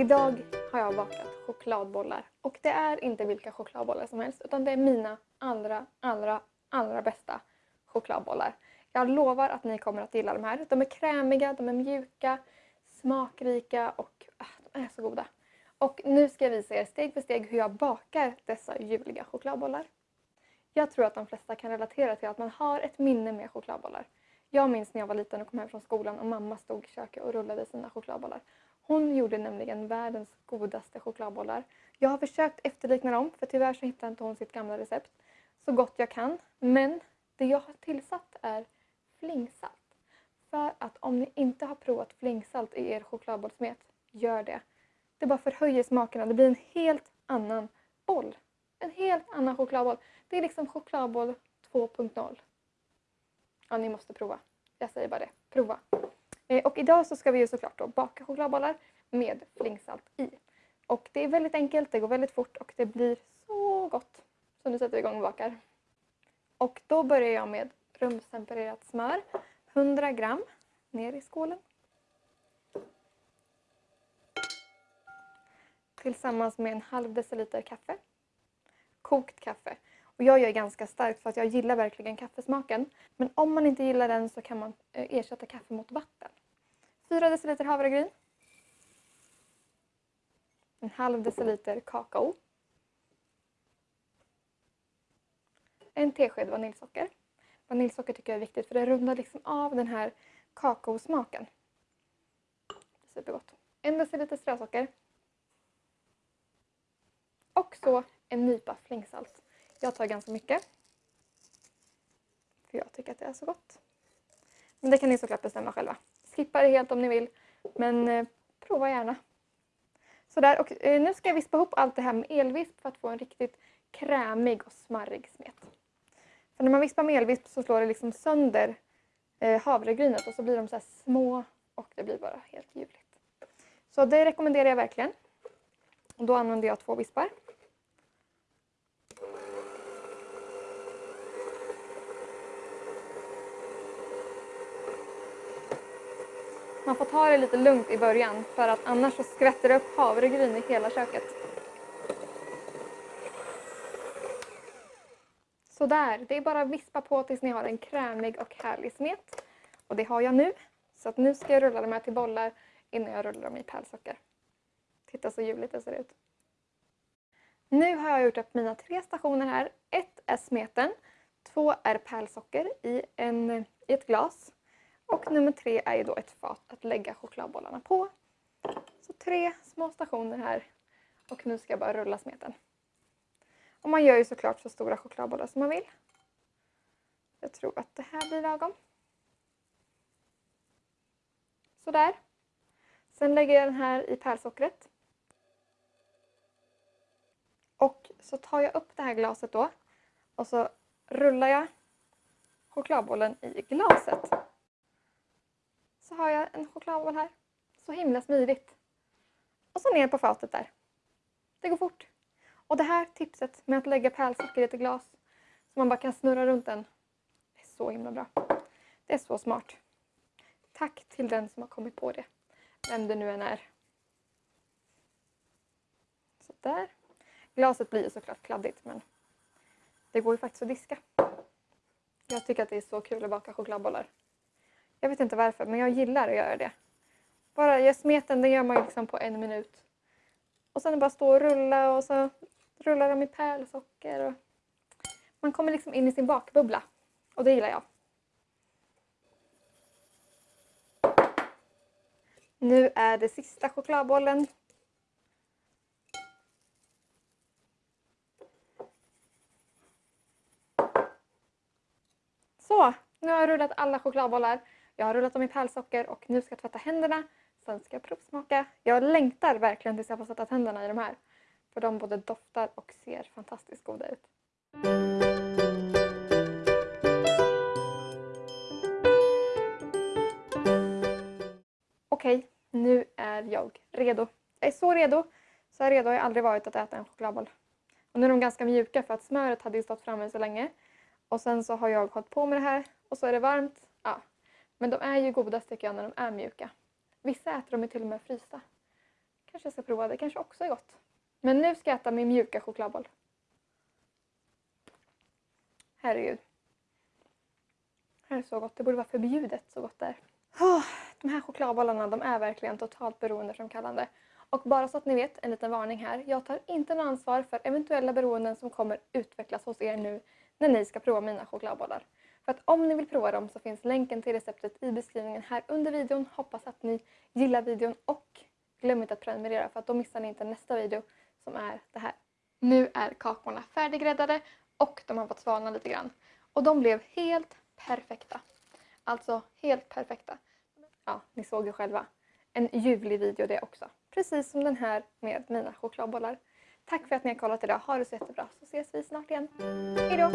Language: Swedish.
Idag har jag bakat chokladbollar och det är inte vilka chokladbollar som helst utan det är mina allra, allra, allra bästa chokladbollar. Jag lovar att ni kommer att gilla de här. De är krämiga, de är mjuka, smakrika och äh, de är så goda. Och nu ska jag visa er steg för steg hur jag bakar dessa ljuvliga chokladbollar. Jag tror att de flesta kan relatera till att man har ett minne med chokladbollar. Jag minns när jag var liten och kom hem från skolan och mamma stod i köket och rullade sina chokladbollar. Hon gjorde nämligen världens godaste chokladbollar. Jag har försökt efterlikna dem för tyvärr så hittar inte hon sitt gamla recept så gott jag kan. Men det jag har tillsatt är flingsalt. För att om ni inte har provat flingsalt i er chokladbollsmet, gör det. Det bara förhöjer smakerna. Det blir en helt annan boll. En helt annan chokladboll. Det är liksom chokladboll 2.0. Ja, ni måste prova. Jag säger bara det. Prova. Eh, och idag så ska vi ju såklart då baka chokladbollar med flingsalt i. Och det är väldigt enkelt, det går väldigt fort och det blir så gott. Så nu sätter vi igång och bakar. Och då börjar jag med rumstempererat smör. 100 gram ner i skålen. Tillsammans med en halv deciliter kaffe. Kokt kaffe. Och jag gör ganska starkt för att jag gillar verkligen kaffesmaken. Men om man inte gillar den så kan man eh, ersätta kaffe mot vatten. 4 deciliter havregryn. En halv deciliter kakao. En tesked vaniljsocker. Vaniljsocker tycker jag är viktigt för det rundar liksom av den här kakaosmaken. Supergott. En deciliter strösocker. Och så en nypa flingsalt. Jag tar ganska mycket. För jag tycker att det är så gott. Men det kan ni såklart bestämma själva. Skippa det helt om ni vill. Men eh, prova gärna. Sådär, och eh, nu ska jag vispa ihop allt det här med elvisp för att få en riktigt krämig och smarrig smet. För när man vispar med elvisp så slår det liksom sönder eh, havregrynet och så blir de så små och det blir bara helt ljuvligt. Så det rekommenderar jag verkligen. Och då använder jag två vispar. Man får ta det lite lugnt i början för att annars så skvätter det upp havregryn i hela köket. Sådär, det är bara att vispa på tills ni har en krämig och härlig smet. Och det har jag nu. Så att nu ska jag rulla de här till bollar innan jag rullar dem i pärlsocker. Titta så ljuvligt det ser ut. Nu har jag gjort upp mina tre stationer här. Ett är smeten, två är pärlsocker i, en, i ett glas och nummer tre är ju då ett fat att lägga chokladbollarna på. Så tre små stationer här. Och nu ska jag bara rulla smeten. Och man gör ju såklart så stora chokladbollar som man vill. Jag tror att det här blir lagom. Sådär. Sen lägger jag den här i pärlsockret. Och så tar jag upp det här glaset då. Och så rullar jag chokladbollen i glaset så har jag en chokladboll här. Så himla smidigt. Och så ner på fatet där. Det går fort. Och det här tipset med att lägga pärlsocker i ett glas så man bara kan snurra runt den. Det är så himla bra. Det är så smart. Tack till den som har kommit på det. Vem det nu än är. Så där. Glaset blir såklart kladdigt men det går ju faktiskt att diska. Jag tycker att det är så kul att baka chokladbollar. Jag vet inte varför, men jag gillar att göra det. Bara jag smeten, den gör man ju liksom på en minut. Och sen bara stå och rulla och så rullar de i pärlsocker. Och... Man kommer liksom in i sin bakbubbla. Och det gillar jag. Nu är det sista chokladbollen. Så, nu har jag rullat alla chokladbollar. Jag har rullat dem i pärlsocker och nu ska jag tvätta händerna. Sen ska jag provsmaka. Jag längtar verkligen tills jag får sätta tänderna i de här. För de både doftar och ser fantastiskt goda ut. Okej, nu är jag redo. Jag är så redo. Så här redo har jag aldrig varit att äta en chokladboll. Och nu är de ganska mjuka för att smöret hade ju stått framme så länge. Och sen så har jag hållit på med det här och så är det varmt. Ja, men de är ju godast tycker jag när de är mjuka. Vissa äter de ju till och med frysta. Kanske jag ska prova det, kanske också är gott. Men nu ska jag äta min mjuka chokladboll. Herregud. Det här är så gott. Det borde vara förbjudet så gott det är. Oh, de här chokladbollarna de är verkligen totalt beroendeframkallande. Och bara så att ni vet, en liten varning här. Jag tar inte något ansvar för eventuella beroenden som kommer utvecklas hos er nu när ni ska prova mina chokladbollar. För att om ni vill prova dem så finns länken till receptet i beskrivningen här under videon. Hoppas att ni gillar videon och glöm inte att prenumerera för att då missar ni inte nästa video som är det här. Nu är kakorna färdiggräddade och de har fått svalna lite grann. Och de blev helt perfekta. Alltså helt perfekta. Ja, ni såg ju själva. En ljuvlig video det också. Precis som den här med mina chokladbollar. Tack för att ni har kollat idag. Ha det så jättebra så ses vi snart igen. Hejdå!